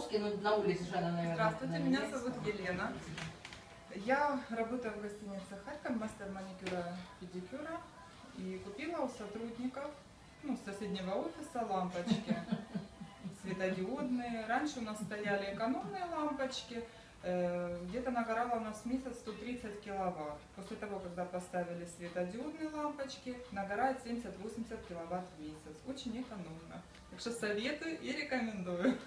по-русски, но ну, на улице же она, наверное. Здравствуйте, на меня зовут Елена. Я работаю в гостинице Харьков, мастер маникюра педикюра. И купила у сотрудников, ну, с соседнего офиса лампочки светодиодные. Раньше у нас стояли экономные лампочки. Э, где-то нагорало у нас в месяц 130 киловатт. После того, когда поставили светодиодные лампочки, нагорает 70-80 киловатт в месяц. Очень экономно. Так что советую и рекомендую.